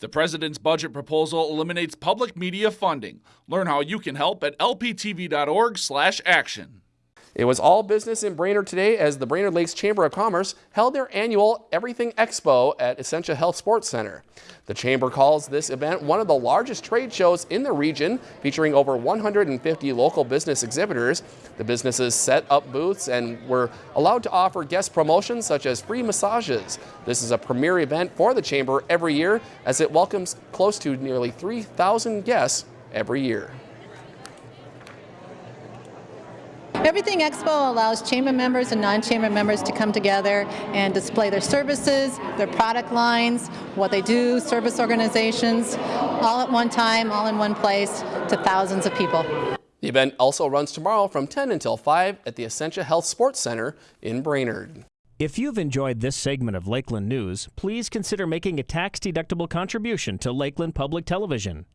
The president's budget proposal eliminates public media funding. Learn how you can help at lptv.org/action. It was all business in Brainerd today as the Brainerd Lakes Chamber of Commerce held their annual Everything Expo at Essentia Health Sports Center. The Chamber calls this event one of the largest trade shows in the region, featuring over 150 local business exhibitors. The businesses set up booths and were allowed to offer guest promotions such as free massages. This is a premier event for the Chamber every year as it welcomes close to nearly 3,000 guests every year. Everything Expo allows chamber members and non-chamber members to come together and display their services, their product lines, what they do, service organizations, all at one time, all in one place to thousands of people. The event also runs tomorrow from 10 until 5 at the Essentia Health Sports Center in Brainerd. If you've enjoyed this segment of Lakeland News, please consider making a tax-deductible contribution to Lakeland Public Television.